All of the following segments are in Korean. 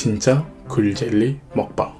진짜 굴젤리 먹방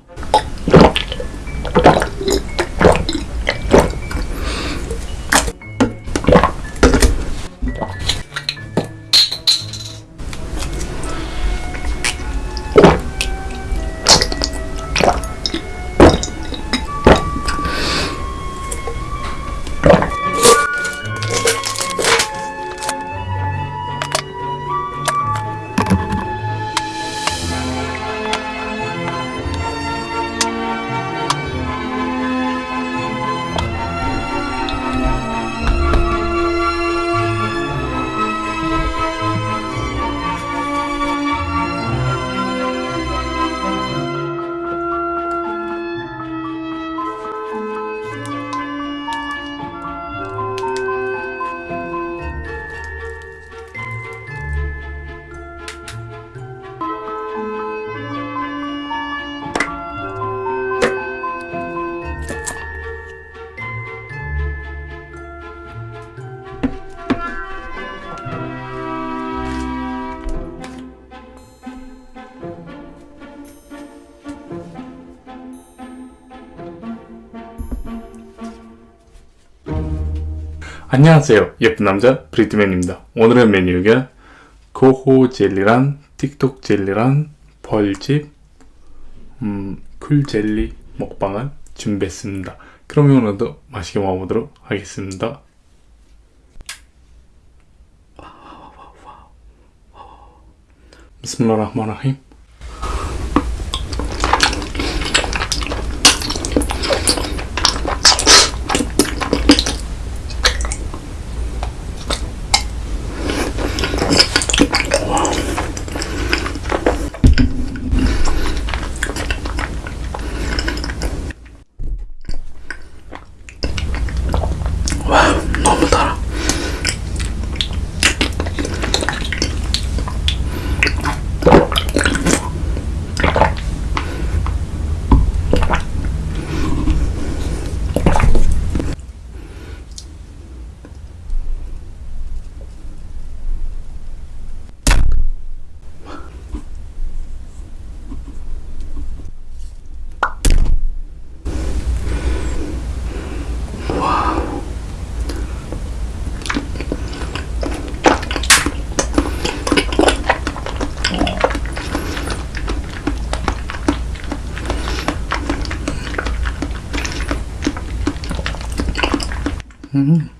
안녕하세요. 예쁜 남자 브리트맨입니다. 오늘의 메뉴가 고호 젤리란 틱톡 젤리란 벌집 음, 쿨 젤리 먹방을 준비했습니다. 그럼 오늘도 맛있게 먹어보도록 하겠습니다. 비스밀라 嗯。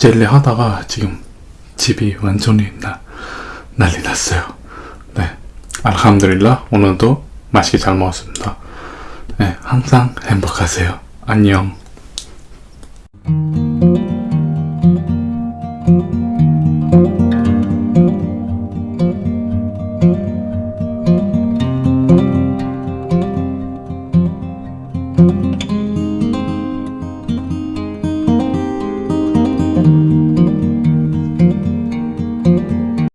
젤리 하다가 지금 집이 완전히 나, 난리 났어요. 네, 알함드릴라 오늘도 맛있게 잘 먹었습니다. 네, 항상 행복하세요. 안녕.